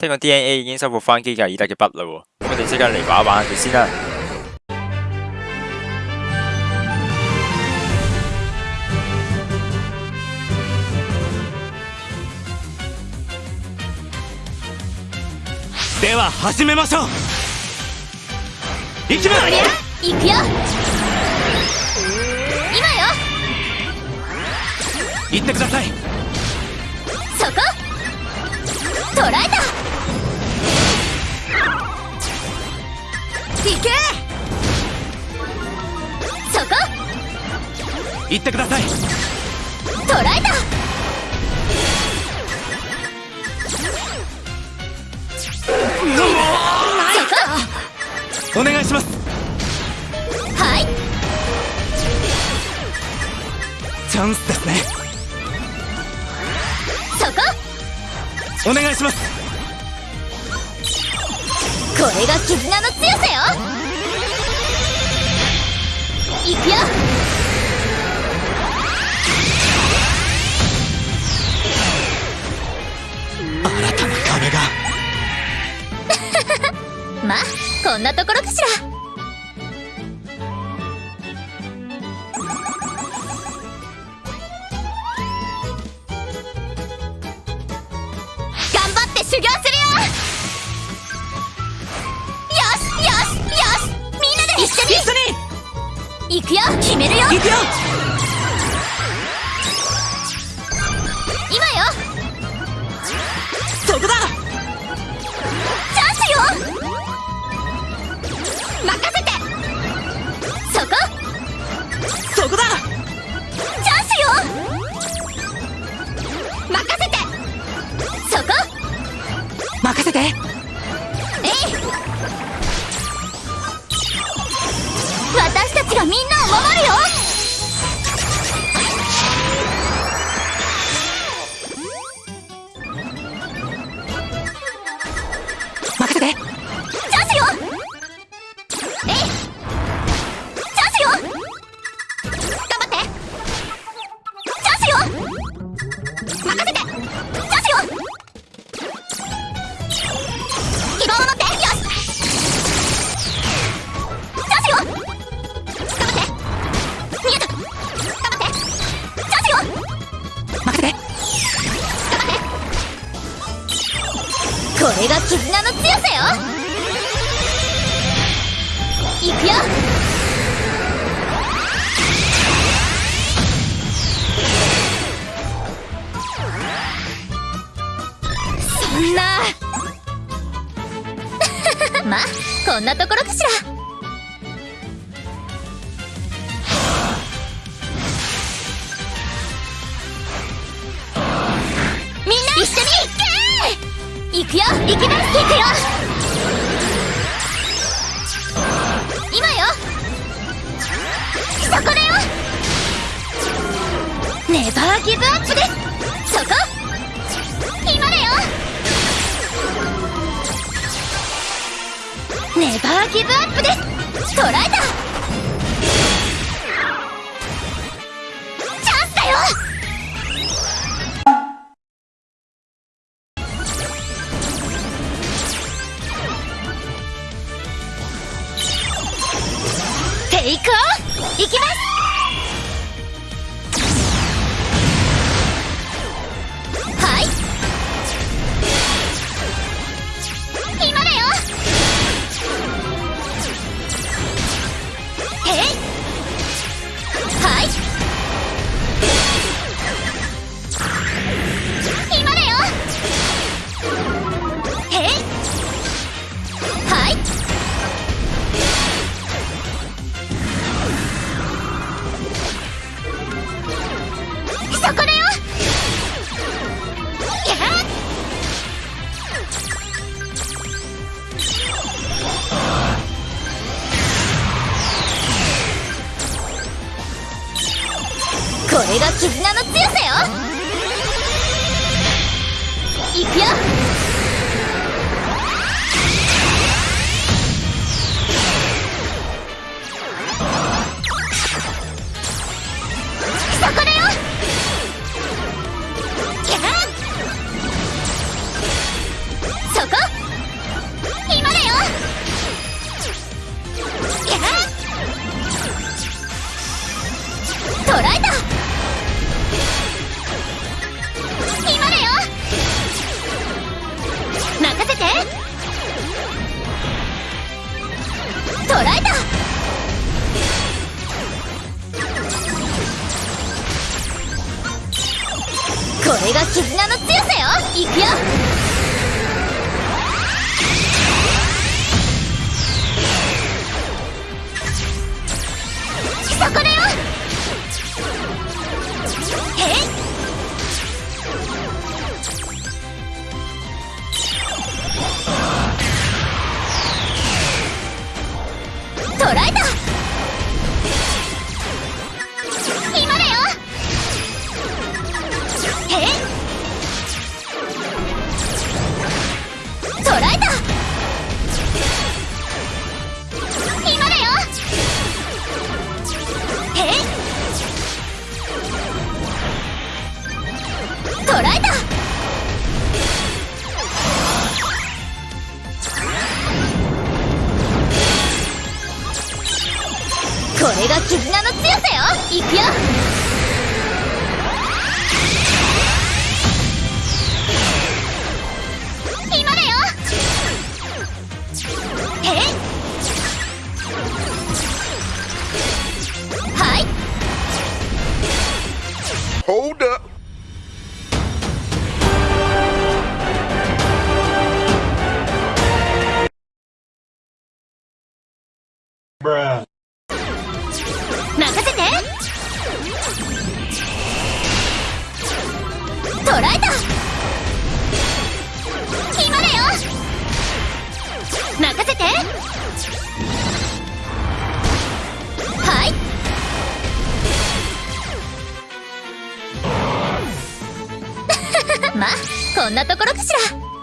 聽講 DNA 已經收復翻基格爾德嘅筆啦喎，咁我哋即刻嚟玩一玩佢先啦。では始めましょう。行きます。行くよ。今よ。行ってください。そこ。捕らえた行ってください。捕らえたそお願いします。こはい。チャンスですね。そこ。お願いします。これが絆の強さよ。行くよんなところかしら。くよ決めるよ。行くよみんなを守るよ。くよ。そんな。まあこんなところかしら。みんな一緒に行け行くよ。行きます行くよ。ネバーギブアップですそこ今だよネバーギブアップです捕らえたチャンスだよテイクオフいきます!捉えた。が絆の強さよいくよれが絆の強さよ。いくよ。今だよ。へい。はい。Hold up. Bruh. はい。まあこんなところかしら。